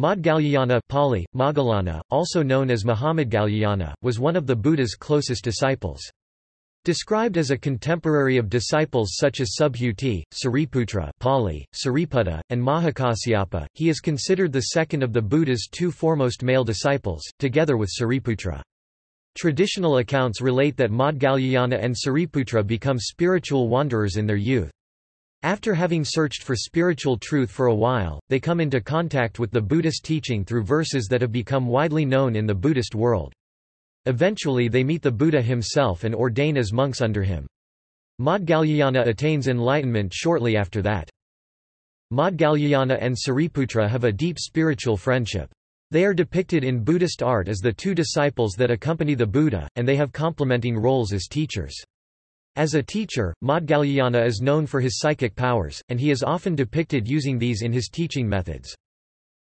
Maudgalyayana Pali, Moggallana, also known as Mahamaudgalyayana, was one of the Buddha's closest disciples. Described as a contemporary of disciples such as Subhuti, Sariputra Pali, Sariputta, and Mahakasyapa, he is considered the second of the Buddha's two foremost male disciples, together with Sariputra. Traditional accounts relate that Maudgalyayana and Sariputra become spiritual wanderers in their youth. After having searched for spiritual truth for a while, they come into contact with the Buddhist teaching through verses that have become widely known in the Buddhist world. Eventually they meet the Buddha himself and ordain as monks under him. Maudgalyayana attains enlightenment shortly after that. Maudgalyayana and Sariputra have a deep spiritual friendship. They are depicted in Buddhist art as the two disciples that accompany the Buddha, and they have complementing roles as teachers. As a teacher, Maudgalyayana is known for his psychic powers, and he is often depicted using these in his teaching methods.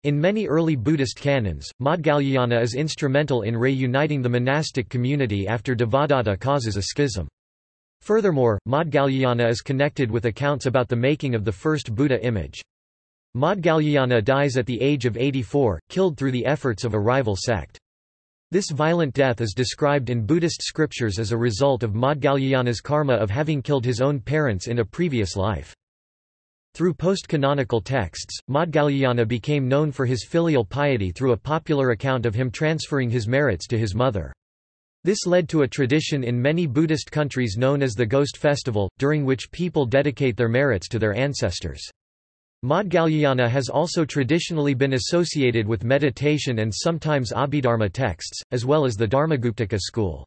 In many early Buddhist canons, Maudgalyayana is instrumental in reuniting the monastic community after Devadatta causes a schism. Furthermore, Maudgalyayana is connected with accounts about the making of the first Buddha image. Maudgalyayana dies at the age of 84, killed through the efforts of a rival sect. This violent death is described in Buddhist scriptures as a result of Maudgalyayana's karma of having killed his own parents in a previous life. Through post-canonical texts, Maudgalyayana became known for his filial piety through a popular account of him transferring his merits to his mother. This led to a tradition in many Buddhist countries known as the Ghost Festival, during which people dedicate their merits to their ancestors. Maudgalyayana has also traditionally been associated with meditation and sometimes Abhidharma texts, as well as the Dharmaguptaka school.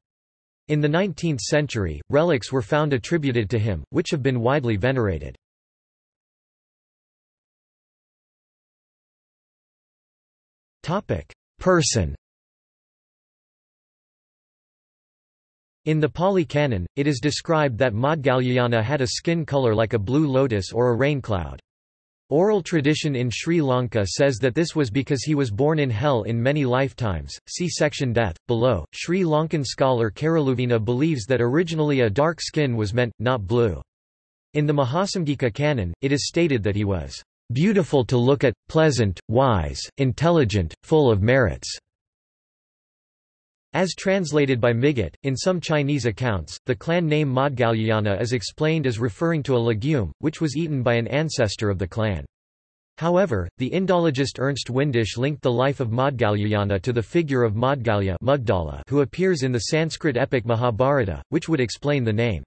In the 19th century, relics were found attributed to him, which have been widely venerated. Person In the Pali Canon, it is described that Maudgalyayana had a skin color like a blue lotus or a rain cloud. Oral tradition in Sri Lanka says that this was because he was born in hell in many lifetimes. See section death below. Sri Lankan scholar Karaluvinna believes that originally a dark skin was meant, not blue. In the Mahasamgika canon, it is stated that he was beautiful to look at, pleasant, wise, intelligent, full of merits. As translated by Migot, in some Chinese accounts, the clan name Maudgalyayana is explained as referring to a legume, which was eaten by an ancestor of the clan. However, the Indologist Ernst Windisch linked the life of Maudgalyayana to the figure of Maudgalya who appears in the Sanskrit epic Mahabharata, which would explain the name.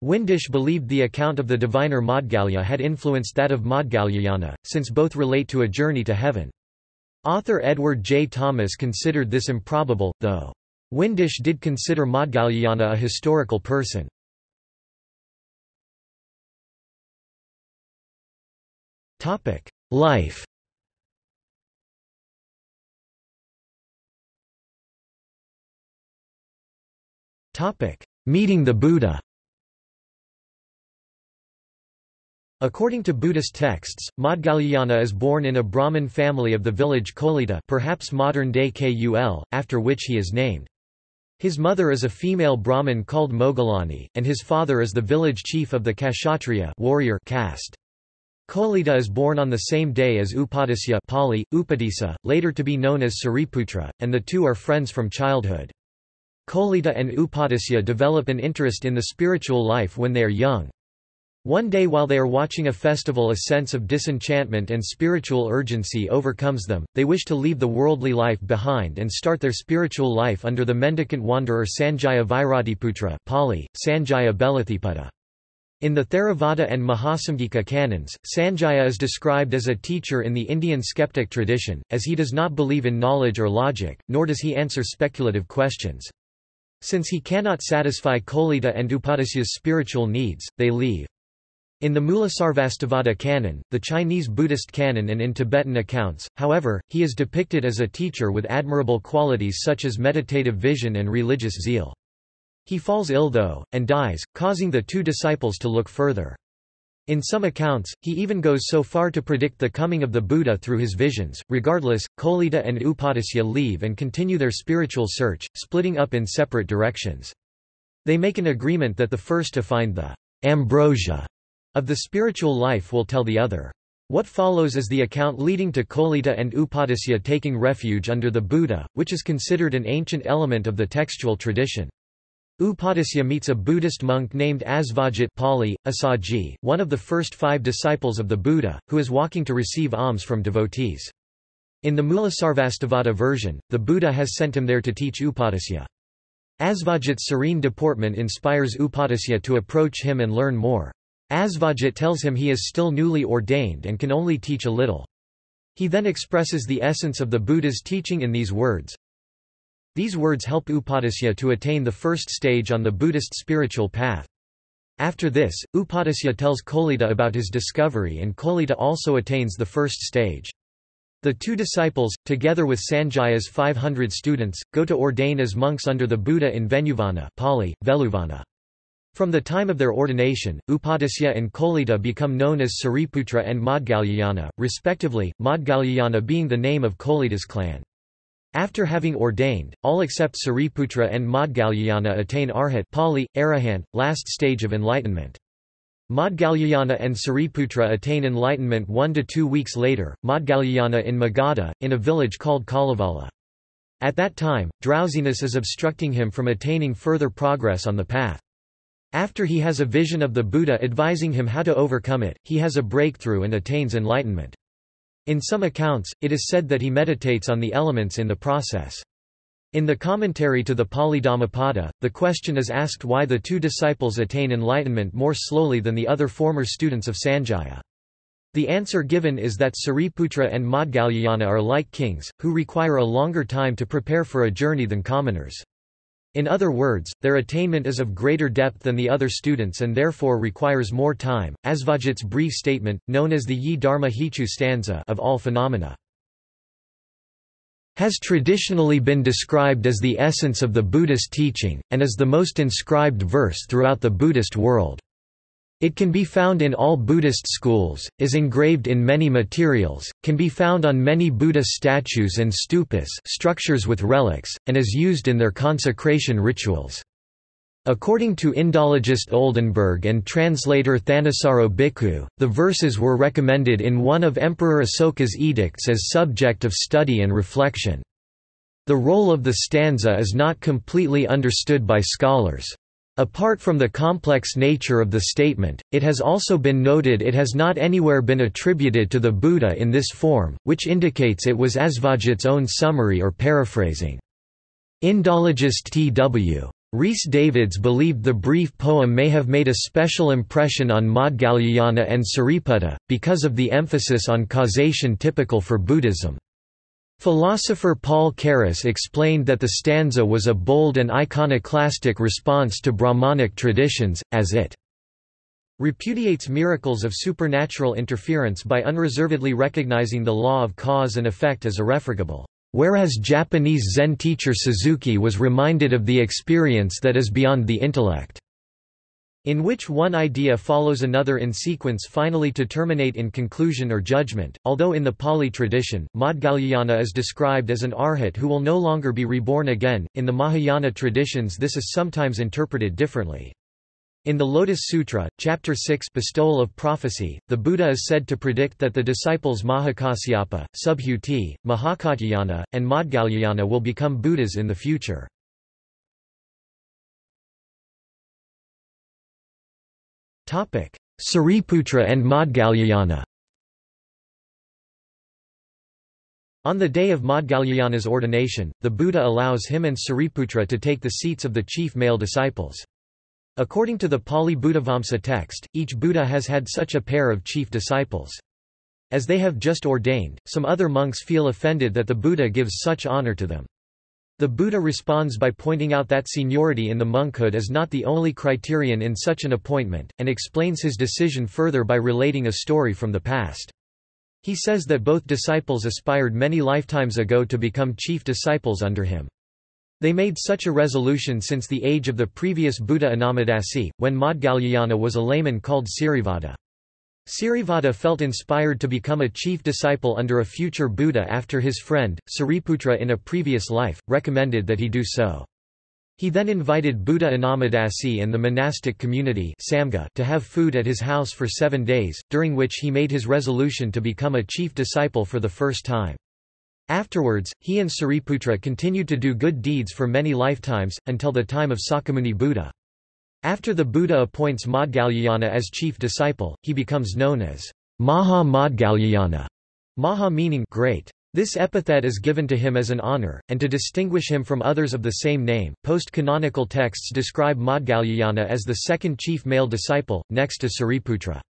Windisch believed the account of the diviner Maudgalya had influenced that of Maudgalyayana, since both relate to a journey to heaven. Author Edward J. Thomas considered this improbable, though. Windisch did consider Maudgalyayana a historical person. Life Meeting the Buddha According to Buddhist texts, Maudgalyayana is born in a Brahmin family of the village Kolita perhaps modern-day Kul, after which he is named. His mother is a female Brahmin called Moggallani, and his father is the village chief of the Kshatriya warrior caste. Kolita is born on the same day as Upatisya Pali, Upatissa, later to be known as Sariputra, and the two are friends from childhood. Kolita and Upatisya develop an interest in the spiritual life when they are young. One day while they are watching a festival a sense of disenchantment and spiritual urgency overcomes them, they wish to leave the worldly life behind and start their spiritual life under the mendicant wanderer Sanjaya Vairatiputra Pali, Sanjaya Belathiputta. In the Theravada and Mahasamgika canons, Sanjaya is described as a teacher in the Indian skeptic tradition, as he does not believe in knowledge or logic, nor does he answer speculative questions. Since he cannot satisfy Kolita and Upatisya's spiritual needs, they leave. In the Mulasarvastivada canon, the Chinese Buddhist canon and in Tibetan accounts, however, he is depicted as a teacher with admirable qualities such as meditative vision and religious zeal. He falls ill though, and dies, causing the two disciples to look further. In some accounts, he even goes so far to predict the coming of the Buddha through his visions. Regardless, Kolita and Upatisya leave and continue their spiritual search, splitting up in separate directions. They make an agreement that the first to find the ambrosia of the spiritual life will tell the other. What follows is the account leading to Kolita and Upatisya taking refuge under the Buddha, which is considered an ancient element of the textual tradition. Upatisya meets a Buddhist monk named Asvajit Pali, Assaji, one of the first five disciples of the Buddha, who is walking to receive alms from devotees. In the Mulasarvastivada version, the Buddha has sent him there to teach Upatisya. Asvajit's serene deportment inspires Upatisya to approach him and learn more. Asvajit tells him he is still newly ordained and can only teach a little. He then expresses the essence of the Buddha's teaching in these words, these words help Upatisya to attain the first stage on the Buddhist spiritual path. After this, Upatisya tells Kolita about his discovery and Kolita also attains the first stage. The two disciples, together with Sanjaya's 500 students, go to ordain as monks under the Buddha in Venuvana Pali, Veluvana. From the time of their ordination, Upatisya and Kolita become known as Sariputra and Maudgalyayana, respectively, Maudgalyayana being the name of Kolita's clan. After having ordained, all except Sariputra and Maudgalyayana attain Arhat Pali, Arahant, last stage of enlightenment. Maudgalyayana and Sariputra attain enlightenment one to two weeks later, Maudgalyayana in Magadha, in a village called Kalevala. At that time, drowsiness is obstructing him from attaining further progress on the path. After he has a vision of the Buddha advising him how to overcome it, he has a breakthrough and attains enlightenment. In some accounts, it is said that he meditates on the elements in the process. In the commentary to the Pali Dhammapada, the question is asked why the two disciples attain enlightenment more slowly than the other former students of Sanjaya. The answer given is that Sariputra and Maudgalyayana are like kings, who require a longer time to prepare for a journey than commoners. In other words, their attainment is of greater depth than the other students and therefore requires more time. As Asvajit's brief statement, known as the Ye Dharma Hetu stanza of all phenomena, has traditionally been described as the essence of the Buddhist teaching, and as the most inscribed verse throughout the Buddhist world. It can be found in all Buddhist schools, is engraved in many materials, can be found on many Buddha statues and stupas structures with relics, and is used in their consecration rituals. According to Indologist Oldenberg and translator Thanissaro Bhikkhu, the verses were recommended in one of Emperor Asoka's edicts as subject of study and reflection. The role of the stanza is not completely understood by scholars. Apart from the complex nature of the statement, it has also been noted it has not anywhere been attributed to the Buddha in this form, which indicates it was Asvajit's own summary or paraphrasing. Indologist T.W. Rhys Davids believed the brief poem may have made a special impression on Maudgalyayana and Sariputta, because of the emphasis on causation typical for Buddhism. Philosopher Paul Carus explained that the stanza was a bold and iconoclastic response to Brahmanic traditions, as it repudiates miracles of supernatural interference by unreservedly recognizing the law of cause and effect as irrefragable, whereas Japanese Zen teacher Suzuki was reminded of the experience that is beyond the intellect in which one idea follows another in sequence finally to terminate in conclusion or judgment. Although in the Pali tradition, Maudgalyayana is described as an arhat who will no longer be reborn again, in the Mahayana traditions this is sometimes interpreted differently. In the Lotus Sutra, Chapter 6 Bestowal of Prophecy, the Buddha is said to predict that the disciples Mahakasyapa, Subhuti, Mahakatyayana, and Maudgalyayana will become Buddhas in the future. Sariputra and Maudgalyayana On the day of Maudgalyayana's ordination, the Buddha allows him and Sariputra to take the seats of the chief male disciples. According to the Pali Buddhavamsa text, each Buddha has had such a pair of chief disciples. As they have just ordained, some other monks feel offended that the Buddha gives such honor to them. The Buddha responds by pointing out that seniority in the monkhood is not the only criterion in such an appointment, and explains his decision further by relating a story from the past. He says that both disciples aspired many lifetimes ago to become chief disciples under him. They made such a resolution since the age of the previous Buddha Anomadassi, when Maudgalyayana was a layman called Sirivada. Sirivada felt inspired to become a chief disciple under a future Buddha after his friend, Sariputra in a previous life, recommended that he do so. He then invited Buddha Anomadassi and the monastic community Samgha to have food at his house for seven days, during which he made his resolution to become a chief disciple for the first time. Afterwards, he and Sariputra continued to do good deeds for many lifetimes, until the time of Sakyamuni Buddha. After the Buddha appoints Maudgalyayana as chief disciple, he becomes known as Maha Maudgalyayana, Maha meaning great. This epithet is given to him as an honor, and to distinguish him from others of the same name. Post canonical texts describe Maudgalyayana as the second chief male disciple, next to Sariputra.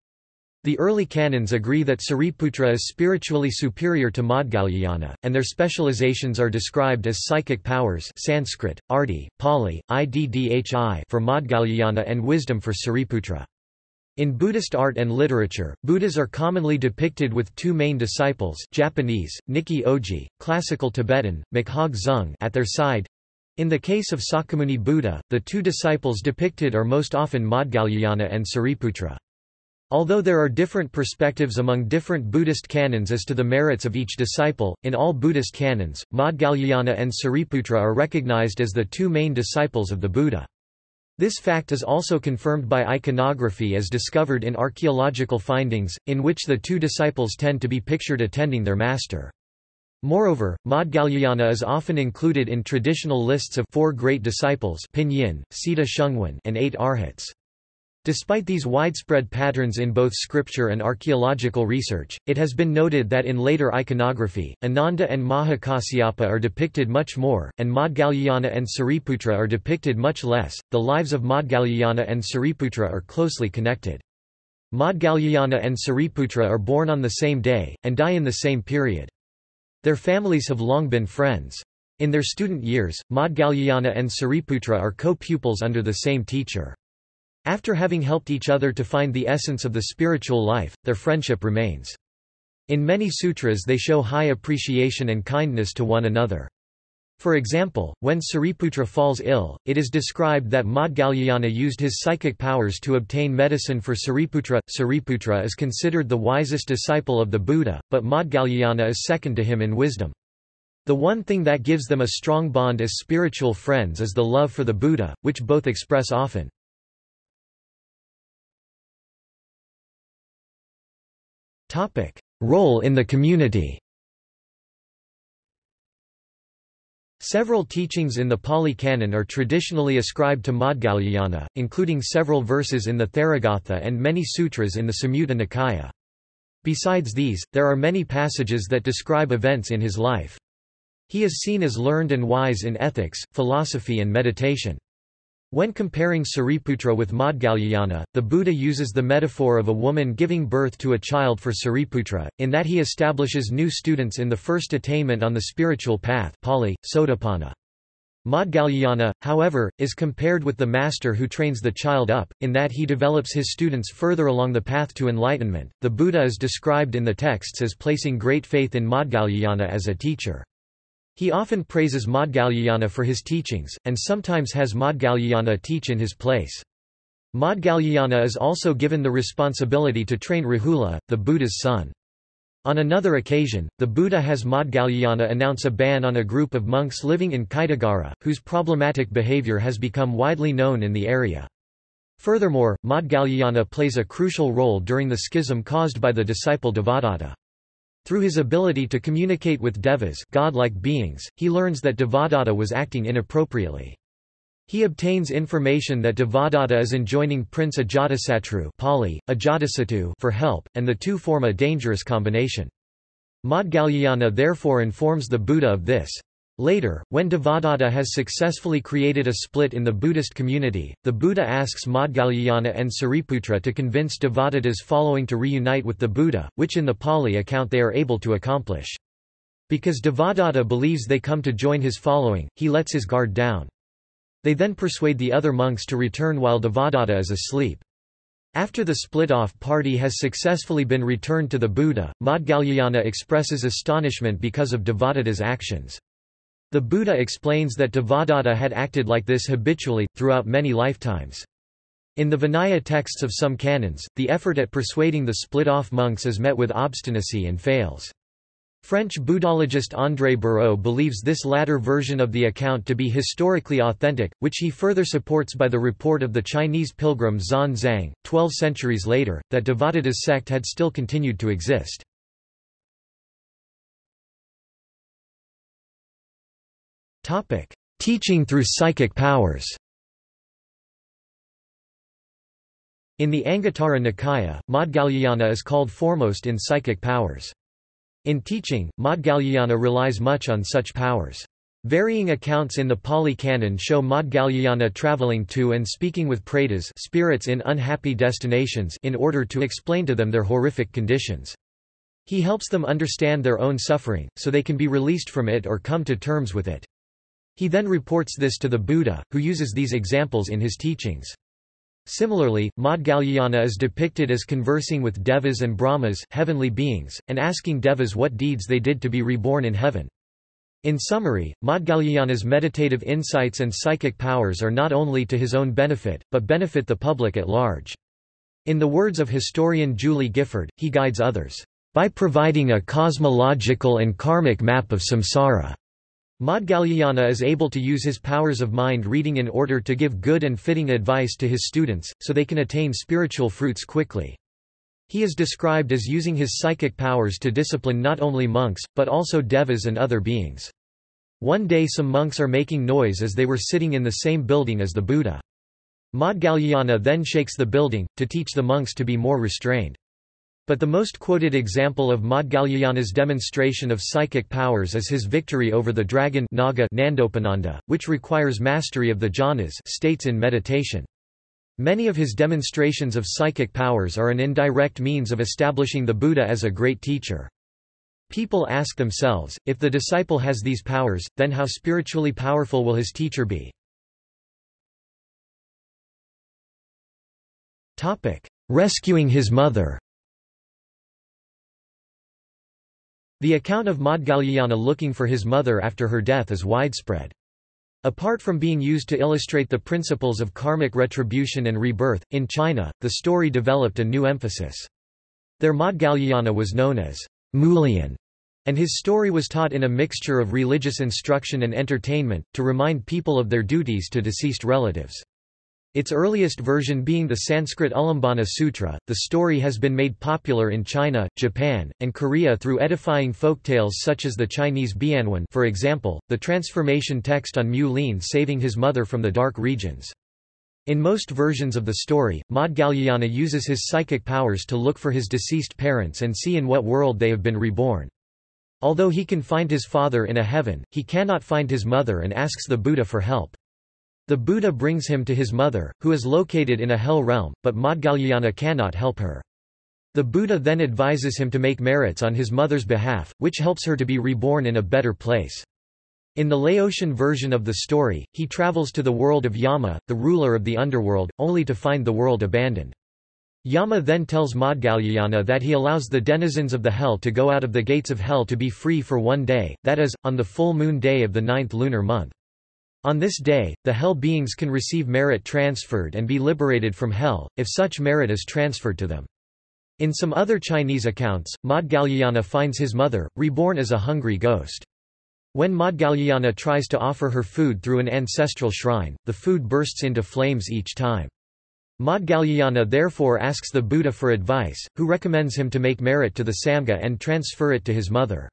The early canons agree that Sariputra is spiritually superior to Maudgalyayana, and their specializations are described as psychic powers Sanskrit, Arti, Pali, Iddhi for Maudgalyayana and wisdom for Sariputra. In Buddhist art and literature, Buddhas are commonly depicted with two main disciples Japanese, Nikki Oji, classical Tibetan, Makhag Zung at their side. In the case of Sakyamuni Buddha, the two disciples depicted are most often Maudgalyayana and Sariputra. Although there are different perspectives among different Buddhist canons as to the merits of each disciple, in all Buddhist canons, Maudgalyayana and Sariputra are recognized as the two main disciples of the Buddha. This fact is also confirmed by iconography as discovered in archaeological findings, in which the two disciples tend to be pictured attending their master. Moreover, Maudgalyayana is often included in traditional lists of four great disciples Pinyin, Siddha Shungwen and eight arhats. Despite these widespread patterns in both scripture and archaeological research, it has been noted that in later iconography, Ananda and Mahakasyapa are depicted much more, and Maudgalyayana and Sariputra are depicted much less. The lives of Maudgalyayana and Sariputra are closely connected. Maudgalyayana and Sariputra are born on the same day, and die in the same period. Their families have long been friends. In their student years, Maudgalyayana and Sariputra are co-pupils under the same teacher. After having helped each other to find the essence of the spiritual life, their friendship remains. In many sutras they show high appreciation and kindness to one another. For example, when Sariputra falls ill, it is described that Maudgalyayana used his psychic powers to obtain medicine for Sariputra. Sariputra is considered the wisest disciple of the Buddha, but Maudgalyayana is second to him in wisdom. The one thing that gives them a strong bond as spiritual friends is the love for the Buddha, which both express often. Role in the community Several teachings in the Pali Canon are traditionally ascribed to Maudgalyayana, including several verses in the Therigatha and many sutras in the Samyutta Nikaya. Besides these, there are many passages that describe events in his life. He is seen as learned and wise in ethics, philosophy and meditation. When comparing Sariputra with Maudgalyayana, the Buddha uses the metaphor of a woman giving birth to a child for Sariputra, in that he establishes new students in the first attainment on the spiritual path Pali, Sotapanna. Maudgalyayana, however, is compared with the master who trains the child up, in that he develops his students further along the path to enlightenment. The Buddha is described in the texts as placing great faith in Maudgalyayana as a teacher. He often praises Maudgalyayana for his teachings, and sometimes has Maudgalyayana teach in his place. Maudgalyayana is also given the responsibility to train Rahula, the Buddha's son. On another occasion, the Buddha has Maudgalyayana announce a ban on a group of monks living in Kaitagara, whose problematic behavior has become widely known in the area. Furthermore, Maudgalyayana plays a crucial role during the schism caused by the disciple Devadatta. Through his ability to communicate with devas godlike beings, he learns that Devadatta was acting inappropriately. He obtains information that Devadatta is enjoining Prince Ajatasatru Pali, Ajatasattu for help, and the two form a dangerous combination. Maudgalyayana therefore informs the Buddha of this. Later, when Devadatta has successfully created a split in the Buddhist community, the Buddha asks Maudgalyayana and Sariputra to convince Devadatta's following to reunite with the Buddha, which in the Pali account they are able to accomplish. Because Devadatta believes they come to join his following, he lets his guard down. They then persuade the other monks to return while Devadatta is asleep. After the split-off party has successfully been returned to the Buddha, Maudgalyayana expresses astonishment because of Devadatta's actions. The Buddha explains that Devadatta had acted like this habitually, throughout many lifetimes. In the Vinaya texts of some canons, the effort at persuading the split-off monks is met with obstinacy and fails. French Buddhologist André Bareau believes this latter version of the account to be historically authentic, which he further supports by the report of the Chinese pilgrim Xuanzang, twelve centuries later, that Devadatta's sect had still continued to exist. Teaching through psychic powers In the Anguttara Nikaya, Maudgalyayana is called foremost in psychic powers. In teaching, Maudgalyayana relies much on such powers. Varying accounts in the Pali Canon show Maudgalyayana traveling to and speaking with pretas spirits in unhappy destinations in order to explain to them their horrific conditions. He helps them understand their own suffering, so they can be released from it or come to terms with it. He then reports this to the Buddha, who uses these examples in his teachings. Similarly, Maudgalyayana is depicted as conversing with devas and brahmas heavenly beings, and asking devas what deeds they did to be reborn in heaven. In summary, Maudgalyayana's meditative insights and psychic powers are not only to his own benefit, but benefit the public at large. In the words of historian Julie Gifford, he guides others, "...by providing a cosmological and karmic map of samsara." Maudgalyayana is able to use his powers of mind reading in order to give good and fitting advice to his students, so they can attain spiritual fruits quickly. He is described as using his psychic powers to discipline not only monks, but also devas and other beings. One day some monks are making noise as they were sitting in the same building as the Buddha. Maudgalyayana then shakes the building, to teach the monks to be more restrained. But the most quoted example of Maudgalyayana's demonstration of psychic powers is his victory over the dragon Naga Nandopananda, which requires mastery of the jhanas states in meditation. Many of his demonstrations of psychic powers are an indirect means of establishing the Buddha as a great teacher. People ask themselves, if the disciple has these powers, then how spiritually powerful will his teacher be? Rescuing his mother The account of Maudgalyayana looking for his mother after her death is widespread. Apart from being used to illustrate the principles of karmic retribution and rebirth, in China, the story developed a new emphasis. Their Maudgalyayana was known as Mulian, and his story was taught in a mixture of religious instruction and entertainment, to remind people of their duties to deceased relatives. Its earliest version being the Sanskrit Ulambana Sutra, the story has been made popular in China, Japan, and Korea through edifying folktales such as the Chinese Bianwen for example, the transformation text on Mulian saving his mother from the dark regions. In most versions of the story, Maudgalyayana uses his psychic powers to look for his deceased parents and see in what world they have been reborn. Although he can find his father in a heaven, he cannot find his mother and asks the Buddha for help. The Buddha brings him to his mother, who is located in a hell realm, but Maudgalyayana cannot help her. The Buddha then advises him to make merits on his mother's behalf, which helps her to be reborn in a better place. In the Laotian version of the story, he travels to the world of Yama, the ruler of the underworld, only to find the world abandoned. Yama then tells Maudgalyayana that he allows the denizens of the hell to go out of the gates of hell to be free for one day, that is, on the full moon day of the ninth lunar month. On this day, the hell beings can receive merit transferred and be liberated from hell, if such merit is transferred to them. In some other Chinese accounts, Maudgalyayana finds his mother, reborn as a hungry ghost. When Maudgalyayana tries to offer her food through an ancestral shrine, the food bursts into flames each time. Maudgalyayana therefore asks the Buddha for advice, who recommends him to make merit to the Samgha and transfer it to his mother.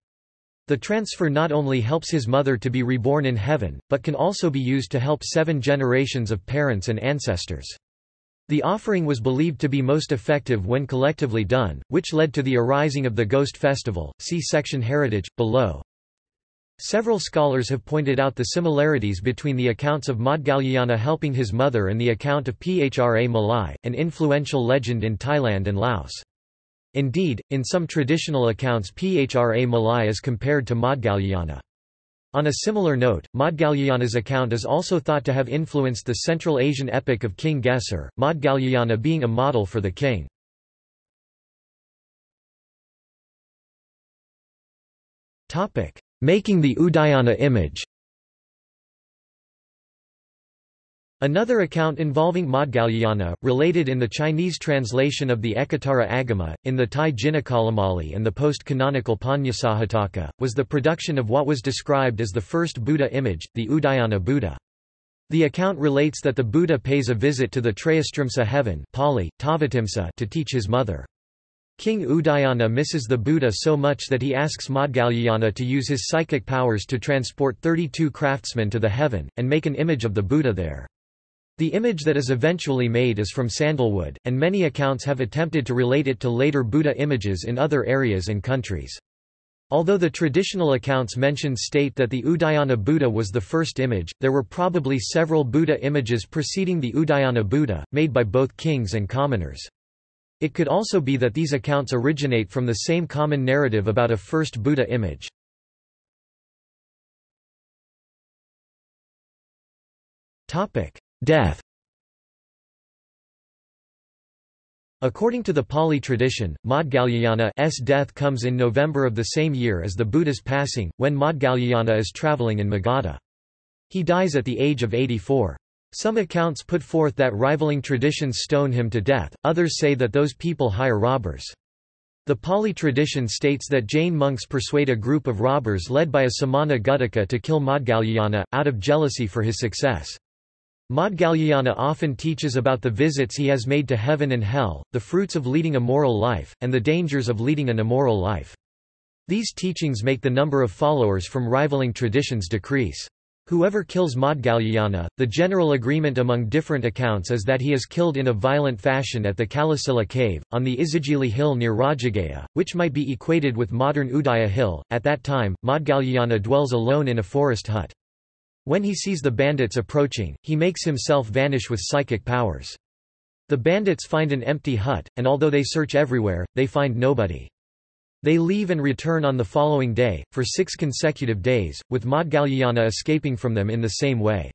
The transfer not only helps his mother to be reborn in heaven, but can also be used to help seven generations of parents and ancestors. The offering was believed to be most effective when collectively done, which led to the arising of the Ghost Festival. See section Heritage, below. Several scholars have pointed out the similarities between the accounts of Maudgalyayana helping his mother and the account of Phra Malai, an influential legend in Thailand and Laos. Indeed, in some traditional accounts Phra Malai is compared to Maudgalyayana. On a similar note, Maudgalyayana's account is also thought to have influenced the Central Asian epic of King Gesar, Maudgalyayana being a model for the king. Making the Udayana image Another account involving Maudgalyayana, related in the Chinese translation of the Ekottara Agama, in the Thai Jinakalamali and the post-canonical Panyasahataka, was the production of what was described as the first Buddha image, the Udayana Buddha. The account relates that the Buddha pays a visit to the Trayastrimsa heaven Pali, Tavatimsa, to teach his mother. King Udayana misses the Buddha so much that he asks Maudgalyayana to use his psychic powers to transport 32 craftsmen to the heaven, and make an image of the Buddha there. The image that is eventually made is from sandalwood, and many accounts have attempted to relate it to later Buddha images in other areas and countries. Although the traditional accounts mentioned state that the Udayana Buddha was the first image, there were probably several Buddha images preceding the Udayana Buddha, made by both kings and commoners. It could also be that these accounts originate from the same common narrative about a first Buddha image. Death According to the Pali tradition, Maudgalyayana's death comes in November of the same year as the Buddha's passing, when Maudgalyayana is travelling in Magadha. He dies at the age of 84. Some accounts put forth that rivaling traditions stone him to death, others say that those people hire robbers. The Pali tradition states that Jain monks persuade a group of robbers led by a Samana Gudaka to kill Maudgalyayana, out of jealousy for his success. Maudgalyayana often teaches about the visits he has made to heaven and hell, the fruits of leading a moral life, and the dangers of leading an immoral life. These teachings make the number of followers from rivaling traditions decrease. Whoever kills Maudgalyayana, the general agreement among different accounts is that he is killed in a violent fashion at the Kalasila cave, on the Isigili hill near Rajagaya, which might be equated with modern Udaya hill. At that time, Maudgalyayana dwells alone in a forest hut. When he sees the bandits approaching, he makes himself vanish with psychic powers. The bandits find an empty hut, and although they search everywhere, they find nobody. They leave and return on the following day, for six consecutive days, with Maudgalyayana escaping from them in the same way.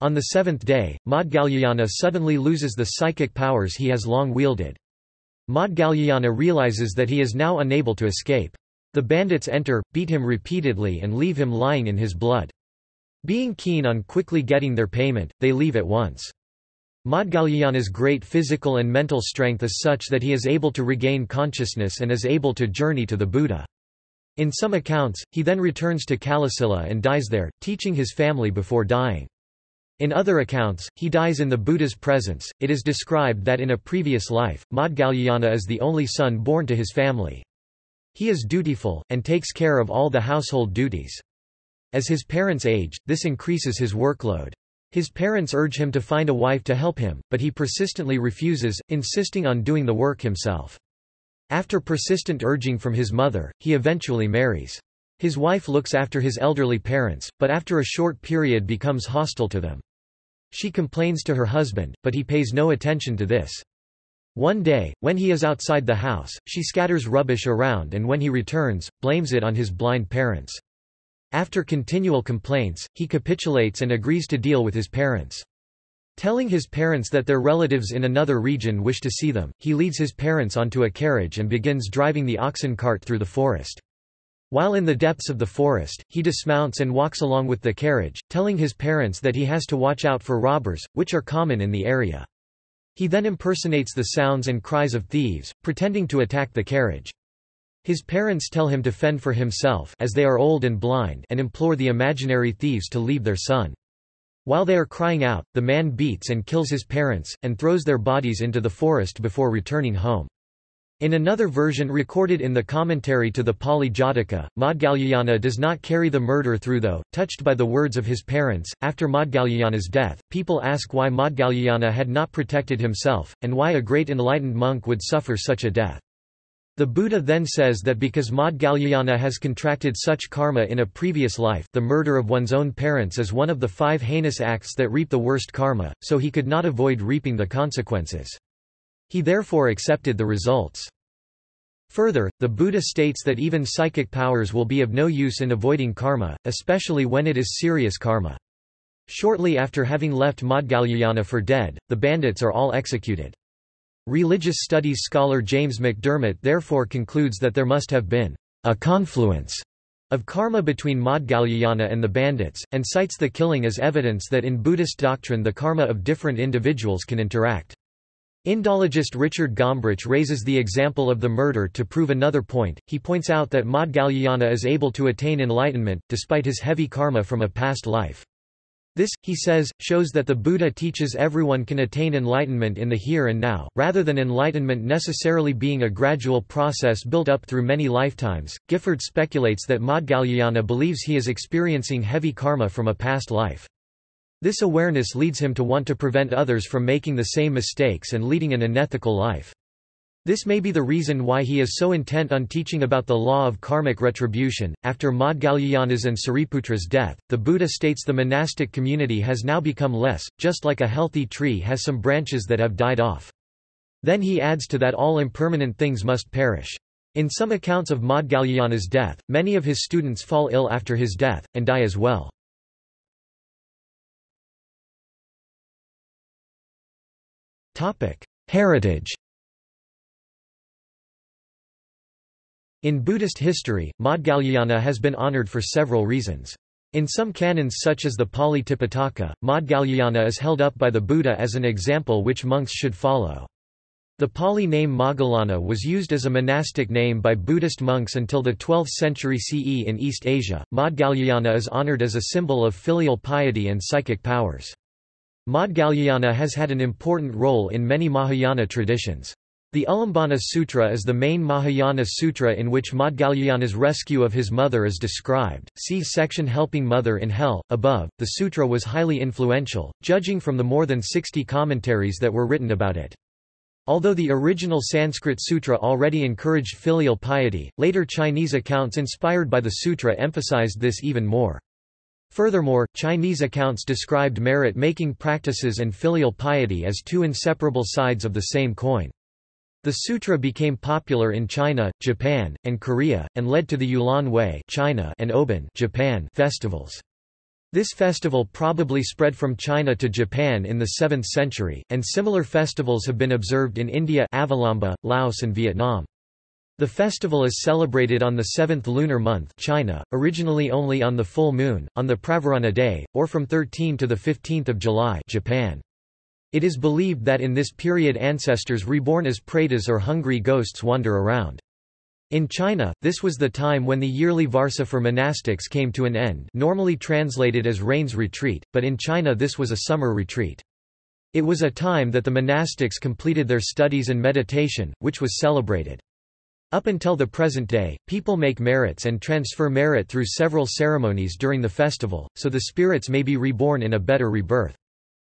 On the seventh day, Maudgalyayana suddenly loses the psychic powers he has long wielded. Maudgalyayana realizes that he is now unable to escape. The bandits enter, beat him repeatedly and leave him lying in his blood. Being keen on quickly getting their payment, they leave at once. Maudgalyayana's great physical and mental strength is such that he is able to regain consciousness and is able to journey to the Buddha. In some accounts, he then returns to Kalasila and dies there, teaching his family before dying. In other accounts, he dies in the Buddha's presence. It is described that in a previous life, Maudgalyayana is the only son born to his family. He is dutiful, and takes care of all the household duties. As his parents age, this increases his workload. His parents urge him to find a wife to help him, but he persistently refuses, insisting on doing the work himself. After persistent urging from his mother, he eventually marries. His wife looks after his elderly parents, but after a short period becomes hostile to them. She complains to her husband, but he pays no attention to this. One day, when he is outside the house, she scatters rubbish around and when he returns, blames it on his blind parents. After continual complaints, he capitulates and agrees to deal with his parents. Telling his parents that their relatives in another region wish to see them, he leads his parents onto a carriage and begins driving the oxen cart through the forest. While in the depths of the forest, he dismounts and walks along with the carriage, telling his parents that he has to watch out for robbers, which are common in the area. He then impersonates the sounds and cries of thieves, pretending to attack the carriage. His parents tell him to fend for himself as they are old and blind and implore the imaginary thieves to leave their son. While they are crying out, the man beats and kills his parents, and throws their bodies into the forest before returning home. In another version recorded in the commentary to the Pali Jataka, Maudgalyayana does not carry the murder through though, touched by the words of his parents. After Maudgalyayana's death, people ask why Maudgalyayana had not protected himself, and why a great enlightened monk would suffer such a death. The Buddha then says that because Maudgalyayana has contracted such karma in a previous life the murder of one's own parents is one of the five heinous acts that reap the worst karma, so he could not avoid reaping the consequences. He therefore accepted the results. Further, the Buddha states that even psychic powers will be of no use in avoiding karma, especially when it is serious karma. Shortly after having left Maudgalyayana for dead, the bandits are all executed. Religious studies scholar James McDermott therefore concludes that there must have been a confluence of karma between Maudgalyayana and the bandits, and cites the killing as evidence that in Buddhist doctrine the karma of different individuals can interact. Indologist Richard Gombrich raises the example of the murder to prove another point. He points out that Maudgalyayana is able to attain enlightenment, despite his heavy karma from a past life. This, he says, shows that the Buddha teaches everyone can attain enlightenment in the here and now, rather than enlightenment necessarily being a gradual process built up through many lifetimes. Gifford speculates that Maudgalyayana believes he is experiencing heavy karma from a past life. This awareness leads him to want to prevent others from making the same mistakes and leading an unethical life. This may be the reason why he is so intent on teaching about the law of karmic retribution. After Maudgalyayana's and Sariputra's death, the Buddha states the monastic community has now become less, just like a healthy tree has some branches that have died off. Then he adds to that all impermanent things must perish. In some accounts of Maudgalyayana's death, many of his students fall ill after his death, and die as well. Heritage. In Buddhist history, Maudgalyayana has been honored for several reasons. In some canons such as the Pali Tipitaka, Maudgalyayana is held up by the Buddha as an example which monks should follow. The Pali name Moggallana was used as a monastic name by Buddhist monks until the 12th century CE in East Asia. Maudgalyayana is honored as a symbol of filial piety and psychic powers. Maudgalyayana has had an important role in many Mahayana traditions. The Ulambana Sutra is the main Mahayana sutra in which Maudgalyayana's rescue of his mother is described. See section Helping Mother in Hell. Above, the sutra was highly influential, judging from the more than 60 commentaries that were written about it. Although the original Sanskrit sutra already encouraged filial piety, later Chinese accounts inspired by the sutra emphasized this even more. Furthermore, Chinese accounts described merit-making practices and filial piety as two inseparable sides of the same coin. The sutra became popular in China, Japan, and Korea, and led to the Yulan Wei China and Obon Japan festivals. This festival probably spread from China to Japan in the 7th century, and similar festivals have been observed in India Avalamba, Laos and Vietnam. The festival is celebrated on the seventh lunar month China, originally only on the full moon, on the Pravarana day, or from 13 to 15 July Japan. It is believed that in this period ancestors reborn as pretas or hungry ghosts wander around. In China, this was the time when the yearly Varsa for monastics came to an end normally translated as rains retreat, but in China this was a summer retreat. It was a time that the monastics completed their studies and meditation, which was celebrated. Up until the present day, people make merits and transfer merit through several ceremonies during the festival, so the spirits may be reborn in a better rebirth.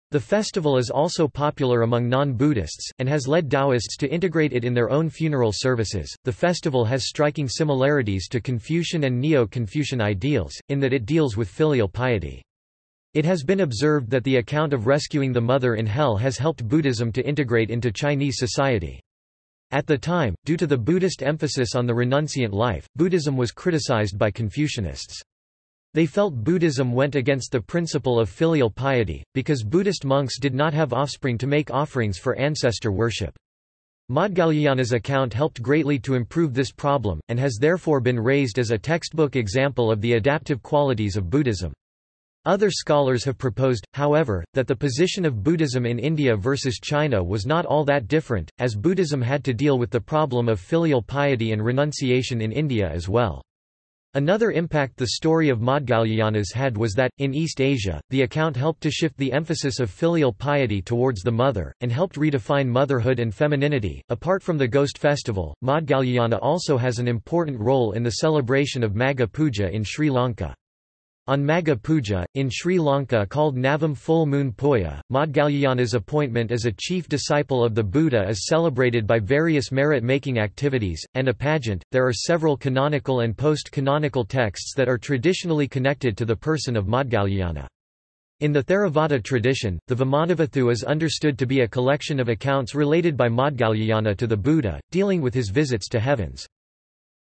The festival is also popular among non-Buddhists, and has led Taoists to integrate it in their own funeral services. The festival has striking similarities to Confucian and Neo-Confucian ideals, in that it deals with filial piety. It has been observed that the account of rescuing the mother in hell has helped Buddhism to integrate into Chinese society. At the time, due to the Buddhist emphasis on the renunciant life, Buddhism was criticized by Confucianists. They felt Buddhism went against the principle of filial piety, because Buddhist monks did not have offspring to make offerings for ancestor worship. Maudgalyayana's account helped greatly to improve this problem, and has therefore been raised as a textbook example of the adaptive qualities of Buddhism. Other scholars have proposed, however, that the position of Buddhism in India versus China was not all that different, as Buddhism had to deal with the problem of filial piety and renunciation in India as well. Another impact the story of Maudgalyayana's had was that, in East Asia, the account helped to shift the emphasis of filial piety towards the mother, and helped redefine motherhood and femininity. Apart from the ghost festival, Maudgalyayana also has an important role in the celebration of Magha Puja in Sri Lanka. On Magha Puja, in Sri Lanka called Navam Full Moon Poya, Maudgalyayana's appointment as a chief disciple of the Buddha is celebrated by various merit-making activities, and a pageant. There are several canonical and post-canonical texts that are traditionally connected to the person of Maudgalyayana. In the Theravada tradition, the Vimanavatthu is understood to be a collection of accounts related by Maudgalyayana to the Buddha, dealing with his visits to heavens.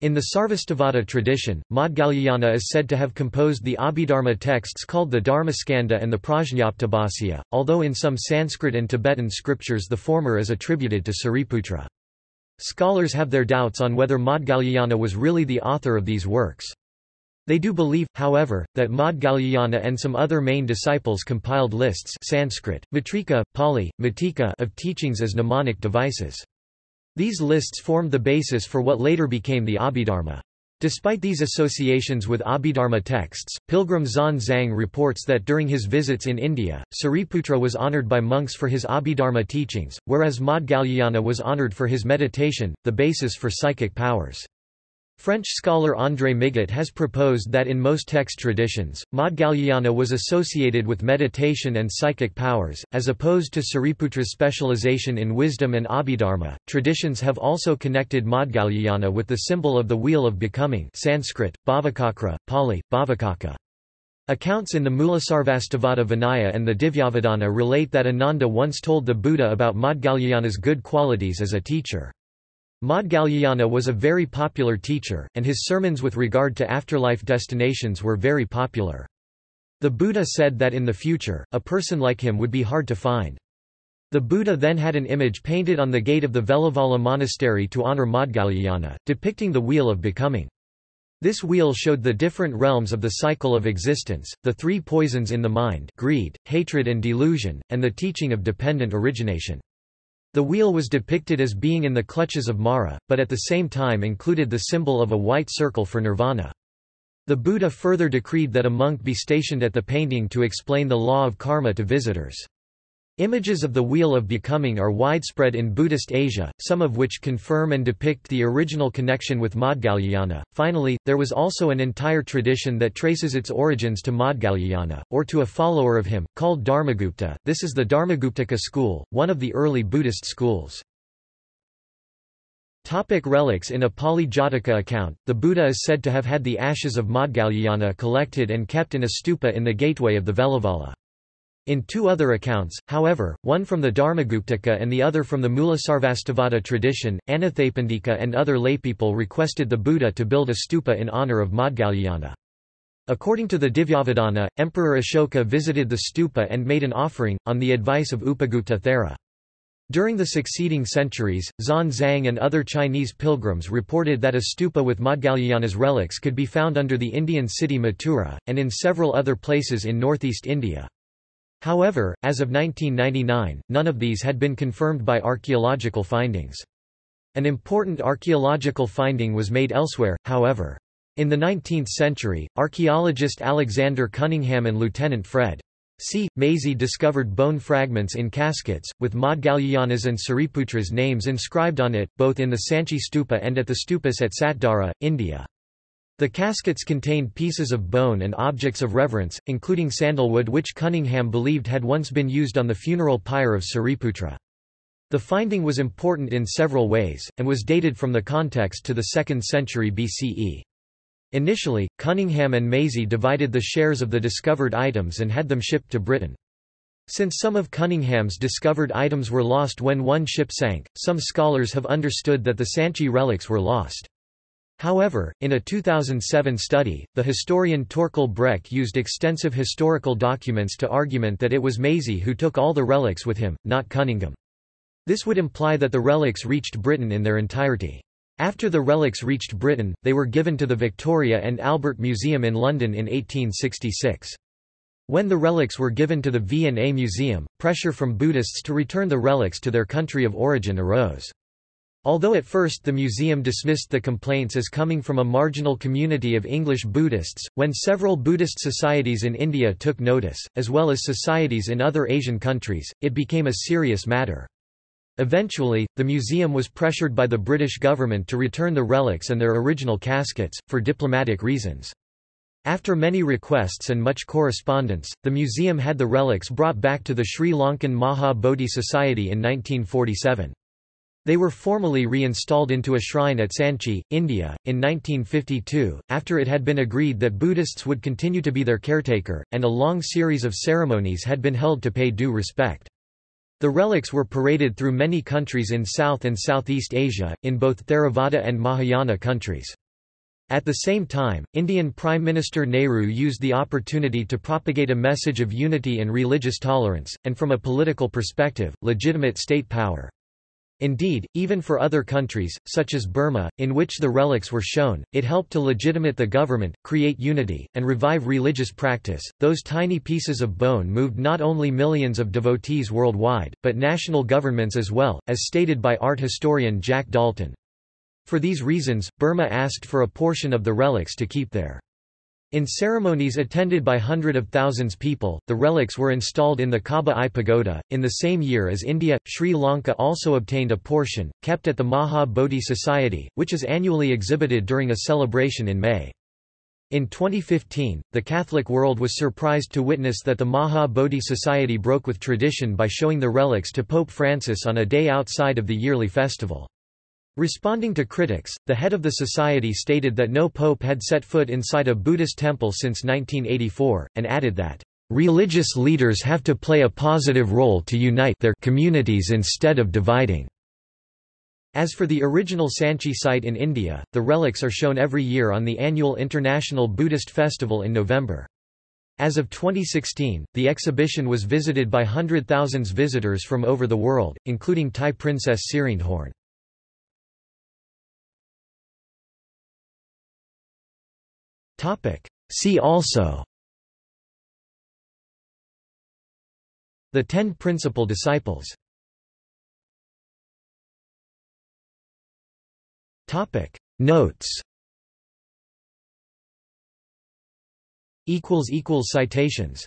In the Sarvastivada tradition, Maudgalyayana is said to have composed the Abhidharma texts called the Dharmaskanda and the Prajñaptabhasya, although in some Sanskrit and Tibetan scriptures the former is attributed to Sariputra. Scholars have their doubts on whether Maudgalyayana was really the author of these works. They do believe, however, that Maudgalyayana and some other main disciples compiled lists Sanskrit, Matrika, Pali, Matika of teachings as mnemonic devices. These lists formed the basis for what later became the Abhidharma. Despite these associations with Abhidharma texts, pilgrim Xuanzang reports that during his visits in India, Sariputra was honoured by monks for his Abhidharma teachings, whereas Maudgalyayana was honoured for his meditation, the basis for psychic powers. French scholar André Migot has proposed that in most text traditions, Maudgalyayana was associated with meditation and psychic powers, as opposed to Sariputra's specialization in wisdom and Abhidharma. Traditions have also connected Maudgalyayana with the symbol of the Wheel of Becoming Sanskrit, Bhavacakra, Pali, Bhavacakka. Accounts in the Mulasarvastivada Vinaya and the Divyavadana relate that Ananda once told the Buddha about Maudgalyayana's good qualities as a teacher. Maudgalyayana was a very popular teacher, and his sermons with regard to afterlife destinations were very popular. The Buddha said that in the future, a person like him would be hard to find. The Buddha then had an image painted on the gate of the Veluvana monastery to honor Maudgalyayana, depicting the wheel of becoming. This wheel showed the different realms of the cycle of existence, the three poisons in the mind greed, hatred and delusion, and the teaching of dependent origination. The wheel was depicted as being in the clutches of Mara, but at the same time included the symbol of a white circle for nirvana. The Buddha further decreed that a monk be stationed at the painting to explain the law of karma to visitors. Images of the Wheel of Becoming are widespread in Buddhist Asia, some of which confirm and depict the original connection with Maudgalyayana. Finally, there was also an entire tradition that traces its origins to Maudgalyayana, or to a follower of him, called Dharmagupta. This is the Dharmaguptaka school, one of the early Buddhist schools. Topic relics In a Pali Jataka account, the Buddha is said to have had the ashes of Maudgalyayana collected and kept in a stupa in the gateway of the Veluvana. In two other accounts, however, one from the Dharmaguptaka and the other from the Mulasarvastivada tradition, Anathapindika and other laypeople requested the Buddha to build a stupa in honor of Maudgalyayana. According to the Divyavadana, Emperor Ashoka visited the stupa and made an offering, on the advice of Upagupta Thera. During the succeeding centuries, Xuan Zang and other Chinese pilgrims reported that a stupa with Maudgalyayana's relics could be found under the Indian city Mathura, and in several other places in northeast India. However, as of 1999, none of these had been confirmed by archaeological findings. An important archaeological finding was made elsewhere, however. In the 19th century, archaeologist Alexander Cunningham and Lieutenant Fred. C. Maisey discovered bone fragments in caskets, with Maudgalyayana's and Sariputra's names inscribed on it, both in the Sanchi stupa and at the stupas at Satdara, India. The caskets contained pieces of bone and objects of reverence, including sandalwood which Cunningham believed had once been used on the funeral pyre of Sariputra. The finding was important in several ways, and was dated from the context to the 2nd century BCE. Initially, Cunningham and Maisey divided the shares of the discovered items and had them shipped to Britain. Since some of Cunningham's discovered items were lost when one ship sank, some scholars have understood that the Sanchi relics were lost. However, in a 2007 study, the historian Torkel Brekke used extensive historical documents to argument that it was Maisey who took all the relics with him, not Cunningham. This would imply that the relics reached Britain in their entirety. After the relics reached Britain, they were given to the Victoria and Albert Museum in London in 1866. When the relics were given to the V&A Museum, pressure from Buddhists to return the relics to their country of origin arose. Although at first the museum dismissed the complaints as coming from a marginal community of English Buddhists, when several Buddhist societies in India took notice, as well as societies in other Asian countries, it became a serious matter. Eventually, the museum was pressured by the British government to return the relics and their original caskets, for diplomatic reasons. After many requests and much correspondence, the museum had the relics brought back to the Sri Lankan Maha Bodhi Society in 1947. They were formally reinstalled into a shrine at Sanchi, India, in 1952, after it had been agreed that Buddhists would continue to be their caretaker, and a long series of ceremonies had been held to pay due respect. The relics were paraded through many countries in South and Southeast Asia, in both Theravada and Mahayana countries. At the same time, Indian Prime Minister Nehru used the opportunity to propagate a message of unity and religious tolerance, and from a political perspective, legitimate state power. Indeed, even for other countries, such as Burma, in which the relics were shown, it helped to legitimate the government, create unity, and revive religious practice. Those tiny pieces of bone moved not only millions of devotees worldwide, but national governments as well, as stated by art historian Jack Daulton. For these reasons, Burma asked for a portion of the relics to keep there. In ceremonies attended by hundred of thousands people, the relics were installed in the Kaba Aye Pagoda. In the same year as India, Sri Lanka also obtained a portion, kept at the Maha Bodhi Society, which is annually exhibited during a celebration in May. In 2015, the Catholic world was surprised to witness that the Maha Bodhi Society broke with tradition by showing the relics to Pope Francis on a day outside of the yearly festival. Responding to critics, the head of the society stated that no pope had set foot inside a Buddhist temple since 1984, and added that, "...religious leaders have to play a positive role to unite their communities instead of dividing." As for the original Sanchi site in India, the relics are shown every year on the annual International Buddhist Festival in November. As of 2016, the exhibition was visited by hundred thousands visitors from over the world, including Thai princess Sirindhorn. See also. The Ten Principal Disciples. Notes. Citations